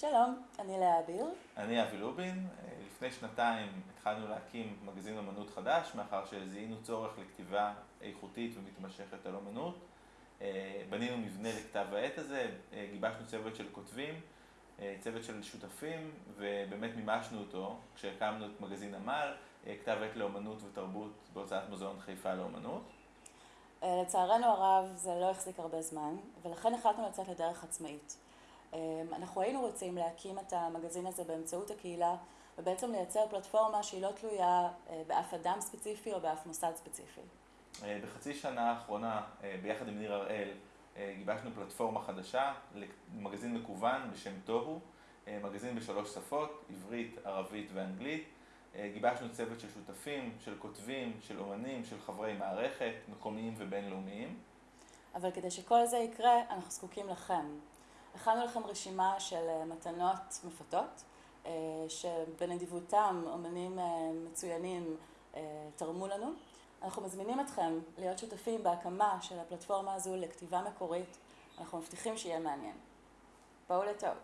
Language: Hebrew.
שלום, אני לאה אביר. אני אבי לובין. לפני שנתיים התחלנו להקים מגזין אמנות חדש, מאחר שזיהינו צורך לכתיבה איכותית ומתמשכת על אמנות. בנינו מבנה לכתב העת הזה, גיבשנו צוות של כותבים, צוות של שותפים, ובאמת מימשנו אותו כשהקמנו את מגזין עמל, כתב עת לאמנות ותרבות בהוצאת מוזיאון חיפה לאמנות. לצערנו הרב זה לא החזיק הרבה זמן, ולכן החלטנו לצאת לדרך עצמאית. אנחנו היינו רוצים להקים את המגזין הזה באמצעות הקהילה, ובעצם לייצר פלטפורמה שהיא לא תלויה באף אדם ספציפי או באף מוסד ספציפי. בחצי שנה האחרונה, ביחד עם ניר הראל, גיבשנו פלטפורמה חדשה למגזין מקוון בשם תוהו, מגזין בשלוש שפות, עברית, ערבית ואנגלית. גיבשנו צוות של שותפים, של כותבים, של אומנים, של חברי מערכת, מקומיים ובינלאומיים. אבל כדי שכל זה יקרה, אנחנו זקוקים לכם. הכנו לכם רשימה של מתנות מפתות, שבנדיבותם אומנים מצוינים תרמו לנו. אנחנו מזמינים אתכם להיות שותפים בהקמה של הפלטפורמה הזו לכתיבה מקורית. אנחנו מבטיחים שיהיה מעניין. בואו לטוב.